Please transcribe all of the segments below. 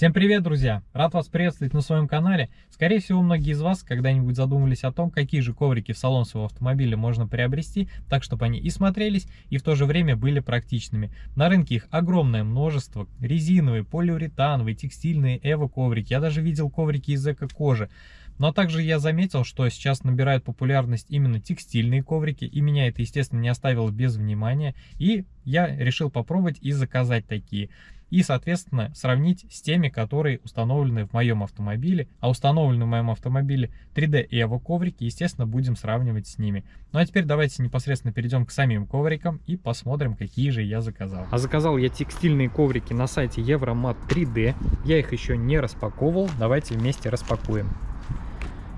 Всем привет, друзья! Рад вас приветствовать на своем канале. Скорее всего, многие из вас когда-нибудь задумывались о том, какие же коврики в салон своего автомобиля можно приобрести, так, чтобы они и смотрелись, и в то же время были практичными. На рынке их огромное множество. Резиновые, полиуретановые, текстильные, эво-коврики. Я даже видел коврики из эко-кожи. Но также я заметил, что сейчас набирают популярность именно текстильные коврики, и меня это, естественно, не оставило без внимания. И я решил попробовать и заказать такие и, соответственно, сравнить с теми, которые установлены в моем автомобиле. А установлены в моем автомобиле 3D Evo коврики, естественно, будем сравнивать с ними. Ну а теперь давайте непосредственно перейдем к самим коврикам и посмотрим, какие же я заказал. А заказал я текстильные коврики на сайте Euromat 3D. Я их еще не распаковывал, давайте вместе распакуем.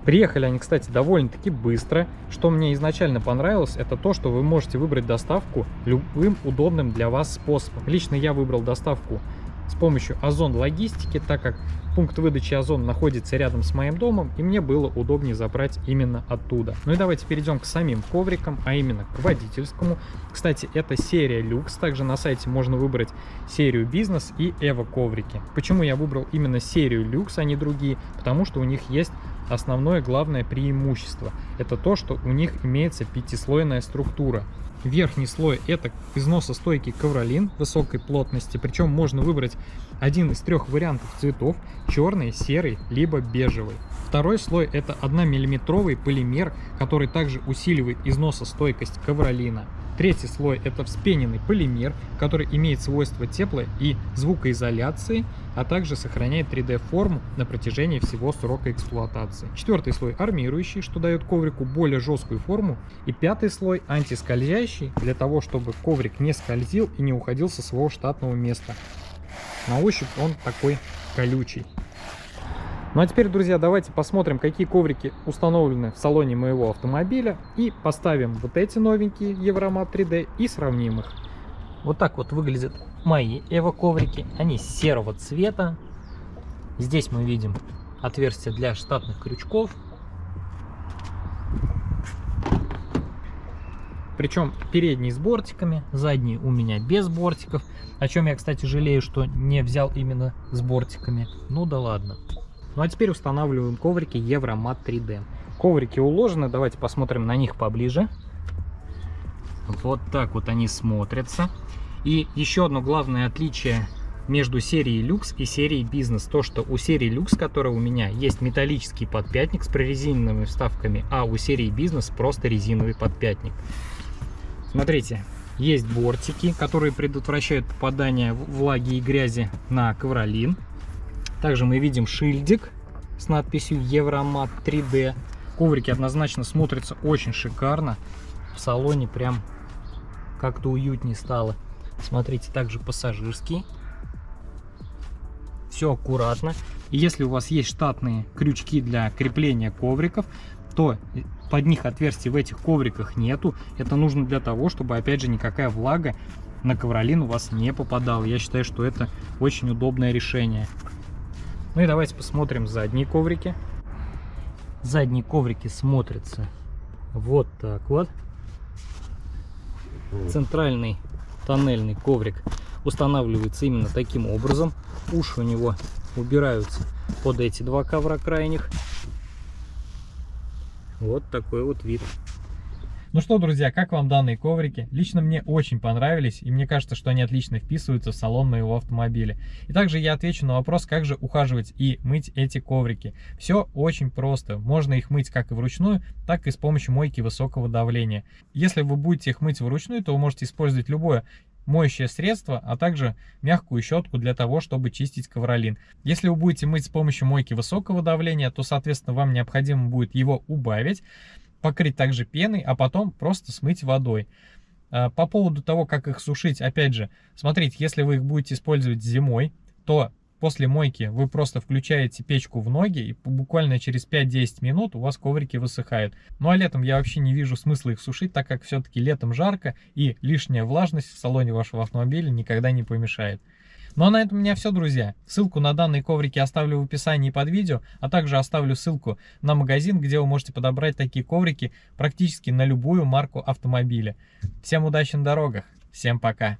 Приехали они, кстати, довольно-таки быстро. Что мне изначально понравилось, это то, что вы можете выбрать доставку любым удобным для вас способом. Лично я выбрал доставку с помощью Озон Логистики, так как пункт выдачи Озон находится рядом с моим домом, и мне было удобнее забрать именно оттуда. Ну и давайте перейдем к самим коврикам, а именно к водительскому. Кстати, это серия люкс, также на сайте можно выбрать серию бизнес и эво коврики. Почему я выбрал именно серию люкс, а не другие? Потому что у них есть основное главное преимущество. Это то, что у них имеется пятислойная структура. Верхний слой это износостойкий ковролин высокой плотности, причем можно выбрать один из трех вариантов цветов, черный, серый, либо бежевый. Второй слой это 1 миллиметровый полимер, который также усиливает износостойкость ковролина. Третий слой это вспененный полимер, который имеет свойства теплой и звукоизоляции, а также сохраняет 3D форму на протяжении всего срока эксплуатации. Четвертый слой армирующий, что дает коврику более жесткую форму. И пятый слой антискользящий, для того чтобы коврик не скользил и не уходил со своего штатного места. На ощупь он такой колючий. Ну а теперь, друзья, давайте посмотрим, какие коврики установлены в салоне моего автомобиля. И поставим вот эти новенькие Евромат 3D и сравним их. Вот так вот выглядят мои Эво коврики. Они серого цвета. Здесь мы видим отверстие для штатных крючков. Причем передний с бортиками, задний у меня без бортиков. О чем я, кстати, жалею, что не взял именно с бортиками. Ну да ладно. Ну а теперь устанавливаем коврики Евромат 3D. Коврики уложены, давайте посмотрим на них поближе. Вот так вот они смотрятся. И еще одно главное отличие между серией люкс и серией бизнес. То, что у серии люкс, которая у меня, есть металлический подпятник с прорезиненными вставками, а у серии бизнес просто резиновый подпятник. Смотрите, есть бортики, которые предотвращают попадание влаги и грязи на ковролин. Также мы видим шильдик с надписью Евромат 3D. Коврики однозначно смотрятся очень шикарно. В салоне прям как-то уютнее стало. Смотрите, также пассажирский. Все аккуратно. И если у вас есть штатные крючки для крепления ковриков, то под них отверстий в этих ковриках нету. Это нужно для того, чтобы, опять же, никакая влага на ковролин у вас не попадала. Я считаю, что это очень удобное решение. Ну и давайте посмотрим задние коврики. Задние коврики смотрятся вот так вот. Центральный тоннельный коврик устанавливается именно таким образом. Уши у него убираются под эти два ковра крайних. Вот такой вот вид. Ну что, друзья, как вам данные коврики? Лично мне очень понравились, и мне кажется, что они отлично вписываются в салон моего автомобиля. И также я отвечу на вопрос, как же ухаживать и мыть эти коврики. Все очень просто. Можно их мыть как и вручную, так и с помощью мойки высокого давления. Если вы будете их мыть вручную, то вы можете использовать любое моющее средство, а также мягкую щетку для того, чтобы чистить ковролин. Если вы будете мыть с помощью мойки высокого давления, то, соответственно, вам необходимо будет его убавить покрыть также пеной, а потом просто смыть водой. А, по поводу того, как их сушить, опять же, смотрите, если вы их будете использовать зимой, то после мойки вы просто включаете печку в ноги, и буквально через 5-10 минут у вас коврики высыхают. Ну а летом я вообще не вижу смысла их сушить, так как все-таки летом жарко, и лишняя влажность в салоне вашего автомобиля никогда не помешает. Ну а на этом у меня все, друзья. Ссылку на данные коврики оставлю в описании под видео, а также оставлю ссылку на магазин, где вы можете подобрать такие коврики практически на любую марку автомобиля. Всем удачи на дорогах, всем пока!